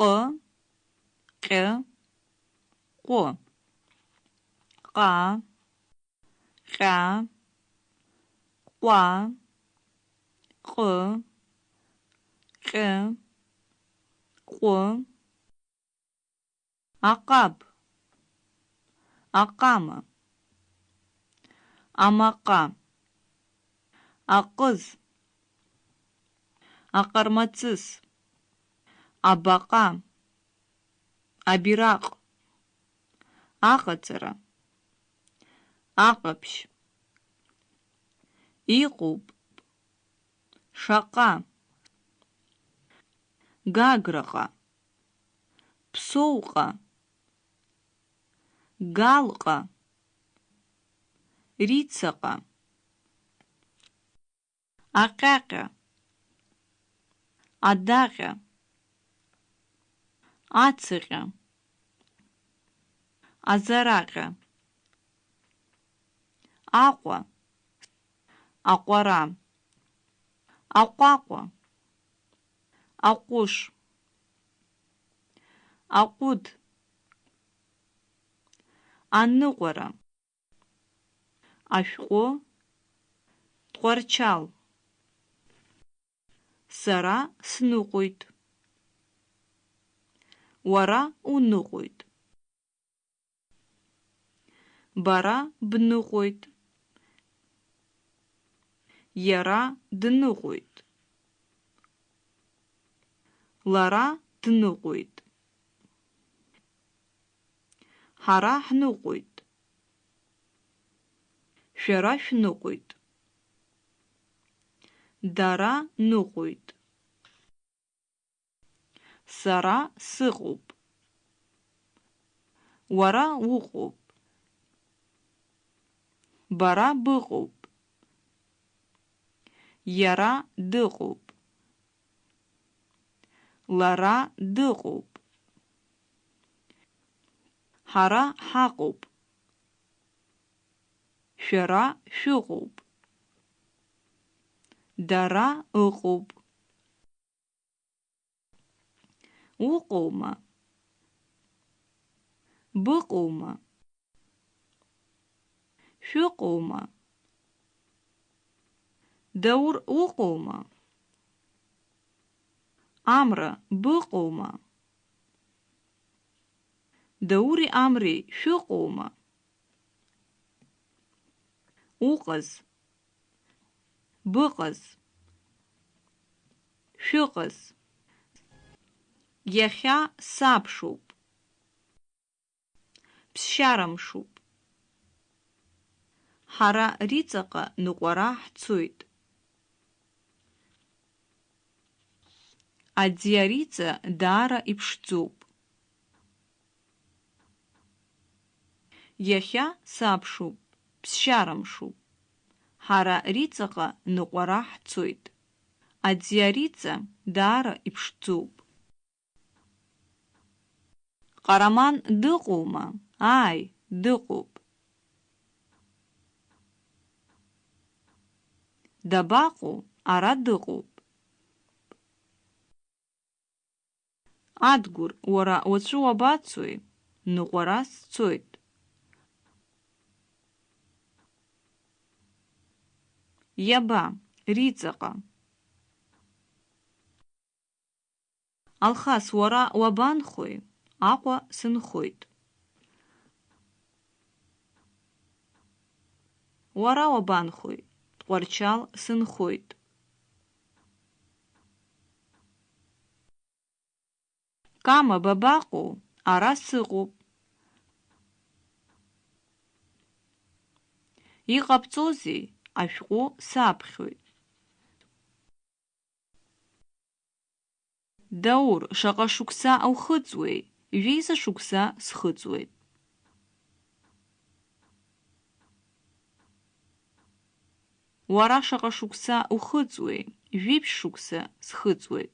къьы, къу, къа, къя, къуа, къы, къьы, къу, ақап, ақамы, амақа, ақыз, аҟармаҵыс, абаҟа, абираҟ, аҟаҵара, аҟаԥшь, иҟоуп, шаҟа, гаграҟа, ԥсоуҟа, галҟа, рицаҟа, аҟьаҟьа, адаҟьа, ацыҟьа, азараҟьа, аҟәа, аҟәара, аҟәаҟәа, аҟәыш, аҟәыд, аныҟәара, ашәҟәы, тҟәарчал, сара сныҟәоит, уара уныҟәоит, бара бныҟәоит, иара дныҟәоит, лара дныҟәоит, ҳара ҳныҟәоит, шәара шәныҟәоит, дара ныҟәоит, сара сыҟоуп, уара уҟоуп, бара быҟоуп, иара дыҟоуп, лара дыҟоуп, ҳара ҳаҟоуп, шәара шәыҟоуп, дара ыҟоуп. Уҟоума? Быҟоума? Шәыҟоума? Даур уҟоума? Амра быҟоума? Даури Амри шәыҟоума? Уҟаз, быҟаз, шәыҟаз. Иахьа сабшоуп. Ԥсшьарамшуп. Ҳара риҵаҟа ныҟәара ҳцоит. Аӡиариҵа даара иԥшӡоуп. Иахьа сабшоуп, ԥсшьарамшуп. Ҳара риҵаҟа ныҟәара ҳцоит. Аӡиариҵа даара иԥшӡоуп. Ҟараман дыҟоума? Ааи, дыҟоуп. Дабаҟоу? Ара дыҟоуп. Адгәыр, уара уаҵәы уабацои? Ныҟәара сцоит. Иаба, риҵаҟа. Алхас, уара уабанхои? Аҟәа сынхоит. Уара уабанхои? Тҟәарчал сынхоит. Кама бабаҟоу? Ара сыҟоуп. Иҟабҵозеи? Ашәҟәы саԥхьоит. Даур, шаҟа аухыҵуеи? Жәеиза шықәса схыҵуеит. Уара шаҟа шықәса ухыҵуеи? Жәиԥшь шықәса схыҵуеит.